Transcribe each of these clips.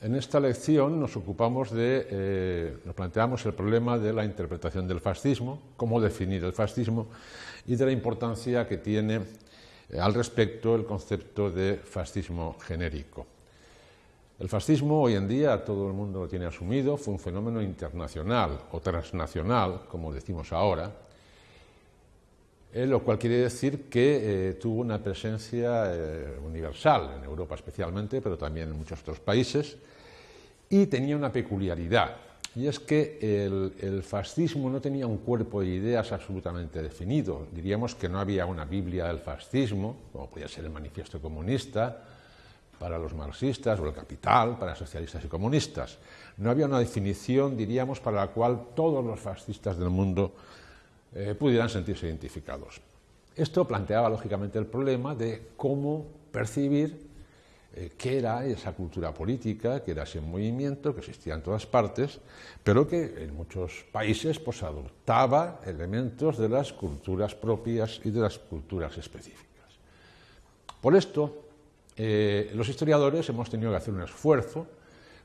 esta lección nos ocupamos de, eh, nos planteamos el problema de la interpretación del fascismo, cómo definir el fascismo y de la importancia que tiene eh, al respecto el concepto de fascismo genérico. El fascismo hoy en día todo el mundo lo tiene asumido, fue un fenómeno internacional o transnacional, como decimos ahora, eh, lo cual quiere decir que eh, tuvo una presencia eh, universal, en Europa especialmente, pero también en muchos otros países, y tenía una peculiaridad, y es que el, el, fascismo no tenía un cuerpo de ideas absolutamente definido, diríamos que no había una Biblia del fascismo, como podía ser el manifiesto comunista, para los marxistas o el capital para socialistas y comunistas. No había una definición, diríamos, para la cual todos los fascistas del mundo eh, pudieran sentirse identificados. Esto planteaba lógicamente el problema de cómo percibir eh, qué era esa cultura política, qué era ese movimiento que existía en todas partes, pero que en muchos países pues, adoptaba elementos de las culturas propias y de las culturas específicas. Por esto, eh, los historiadores hemos tenido que hacer un esfuerzo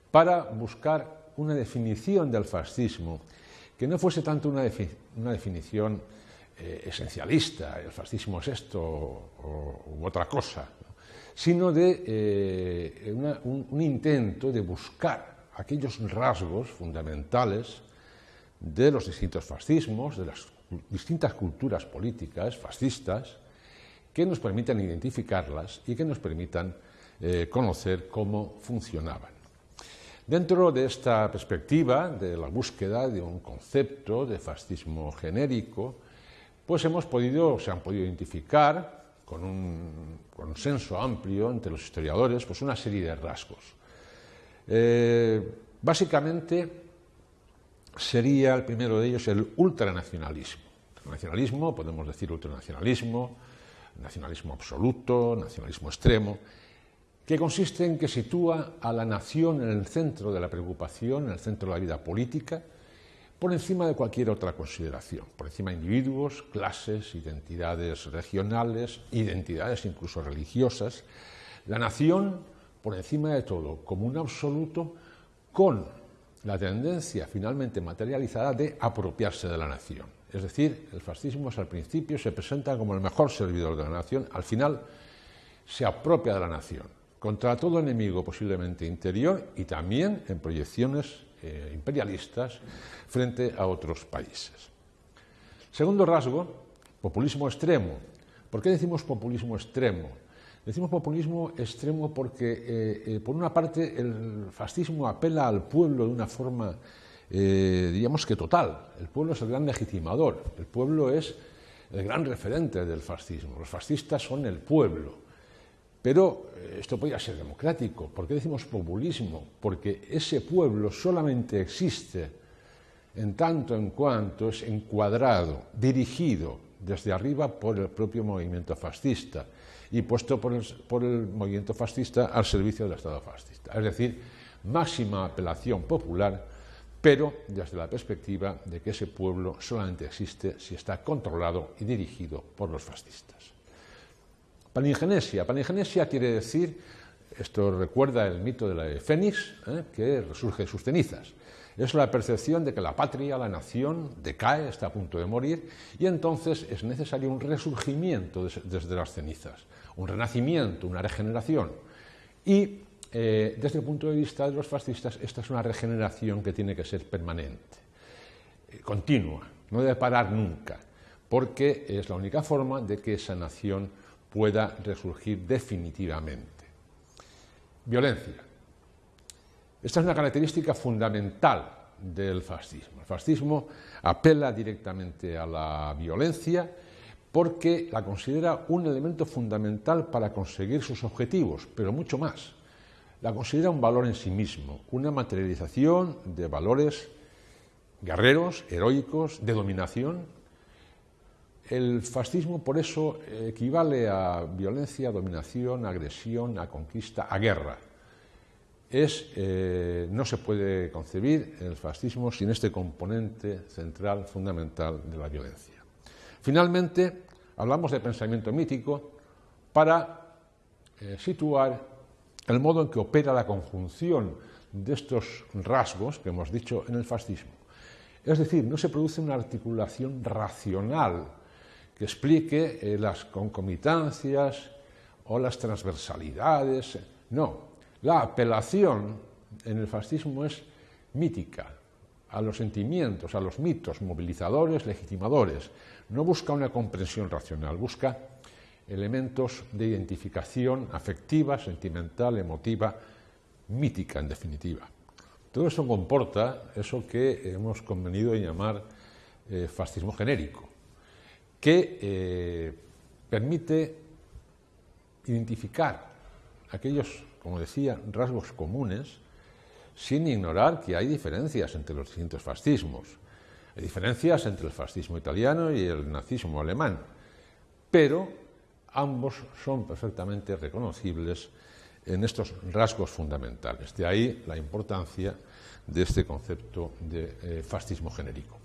para buscar una definición del fascismo que no fuese tanto una, definición eh, esencialista, el fascismo es esto u otra cosa, sino de eh, un, intento de buscar aquellos rasgos fundamentales de los distintos fascismos, de las distintas culturas políticas fascistas, que nos permitan identificarlas y que nos permitan eh, conocer cómo funcionaban. Dentro de esta perspectiva de la búsqueda de un concepto de fascismo genérico, pues hemos podido, se han podido identificar con un consenso amplio entre los historiadores, pues una serie de rasgos. Eh, básicamente sería el primero de ellos el ultranacionalismo. Nacionalismo, podemos decir ultranacionalismo, nacionalismo absoluto, nacionalismo extremo, que consiste en que sitúa a la nación en el centro de la preocupación, en el centro de la vida política, por encima de cualquier otra consideración, por encima de individuos, clases, identidades regionales, identidades incluso religiosas, la nación por encima de todo, como un absoluto, con la tendencia finalmente materializada de apropiarse de la nación. Es decir, el fascismo al principio se presenta como el mejor servidor de la nación, al final se apropia de la nación, contra todo enemigo posiblemente interior y también en proyecciones eh, imperialistas frente a otros países. Segundo rasgo, populismo extremo. ¿Por qué decimos populismo extremo? Decimos populismo extremo porque, eh, eh, por una parte, el fascismo apela al pueblo de una forma diríamos que total. El pueblo es el gran legitimador, el pueblo es el gran referente del fascismo. Los fascistas son el pueblo. Pero eh, esto podría ser democrático. ¿Por qué decimos populismo? Porque ese pueblo solamente existe en tanto en cuanto es encuadrado, dirigido desde arriba por el propio movimiento fascista y puesto por el, por el movimiento fascista al servicio del Estado fascista. Es decir, máxima apelación popular pero desde la perspectiva de que ese pueblo solamente existe si está controlado y dirigido por los fascistas. Palingenesia. Palingenesia quiere decir, esto recuerda el mito de la Fénix, ¿eh? que resurge de sus cenizas. Es la percepción de que la patria, la nación, decae, está a punto de morir, y entonces es necesario un resurgimiento desde las cenizas, un renacimiento, una regeneración. Y eh, desde el punto de vista de los fascistas, esta es una regeneración que tiene que ser permanente, eh, continua, no debe parar nunca, porque es la única forma de que esa nación pueda resurgir definitivamente. Violencia. Esta es una característica fundamental del fascismo. El fascismo apela directamente a la violencia porque la considera un elemento fundamental para conseguir sus objetivos, pero mucho más la considera un valor en sí mismo, una materialización de valores guerreros, heroicos, de dominación. El fascismo por eso equivale a violencia, dominación, agresión, a conquista, a guerra. Eh, no se puede concebir el fascismo sin este componente central, fundamental de la violencia. Finalmente, hablamos de pensamiento mítico para eh, situar el modo en que opera la conjunción de estos rasgos que hemos dicho en el fascismo. Es decir, no se produce una articulación racional que explique eh, las concomitancias o las transversalidades. No, la apelación en el fascismo es mítica, a los sentimientos, a los mitos movilizadores, legitimadores. No busca una comprensión racional, busca elementos de identificación afectiva, sentimental, emotiva, mítica en definitiva. Todo eso comporta eso que hemos convenido en llamar eh, fascismo genérico, que eh, permite identificar aquellos, como decía, rasgos comunes, sin ignorar que hay diferencias entre los distintos fascismos. Hay diferencias entre el fascismo italiano y el nazismo alemán, pero ambos son perfectamente reconocibles en estos rasgos fundamentales. De ahí la importancia de este concepto de eh, fascismo genérico.